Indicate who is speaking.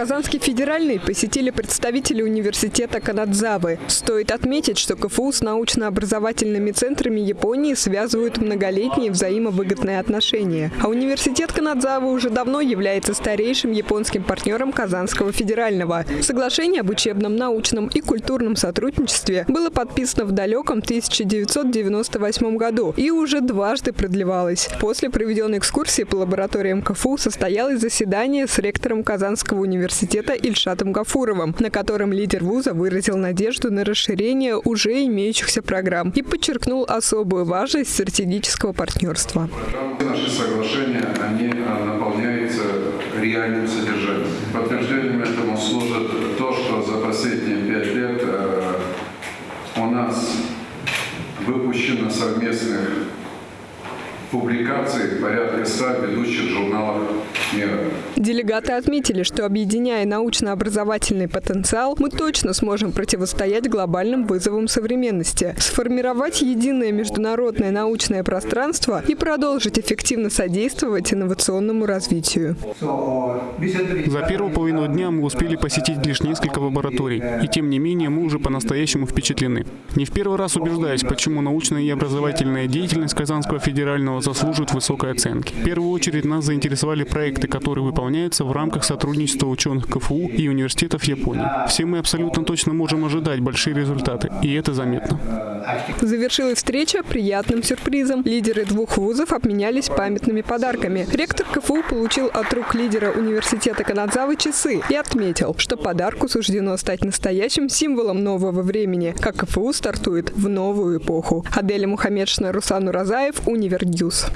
Speaker 1: Казанский федеральный посетили представители университета Канадзавы. Стоит отметить, что КФУ с научно-образовательными центрами Японии связывают многолетние взаимовыгодные отношения. А университет Канадзавы уже давно является старейшим японским партнером Казанского федерального. Соглашение об учебном, научном и культурном сотрудничестве было подписано в далеком 1998 году и уже дважды продлевалось. После проведенной экскурсии по лабораториям КФУ состоялось заседание с ректором Казанского университета Ильшатом Гафуровым, на котором лидер вуза выразил надежду на расширение уже имеющихся программ и подчеркнул особую важность стратегического партнерства.
Speaker 2: Наши соглашения, они а, наполняются реальным содержанием. Подтверждением этому служит то, что за последние пять лет э, у нас выпущено совместных публикаций порядка 100 ведущих журналов мира.
Speaker 1: Делегаты отметили, что объединяя научно-образовательный потенциал, мы точно сможем противостоять глобальным вызовам современности, сформировать единое международное научное пространство и продолжить эффективно содействовать инновационному развитию.
Speaker 3: За первую половину дня мы успели посетить лишь несколько лабораторий, и тем не менее мы уже по-настоящему впечатлены. Не в первый раз убеждаюсь, почему научная и образовательная деятельность Казанского федерального заслуживает высокой оценки. В первую очередь нас заинтересовали проекты, которые выполняются в рамках сотрудничества ученых КФУ и университетов Японии. Все мы абсолютно точно можем ожидать большие результаты, и это заметно.
Speaker 1: Завершилась встреча приятным сюрпризом. Лидеры двух вузов обменялись памятными подарками. Ректор КФУ получил от рук лидера университета Канадзавы часы и отметил, что подарку суждено стать настоящим символом нового времени, как КФУ стартует в новую эпоху. Аделя Мухаммедшина, Руслан Уразаев, Univer News.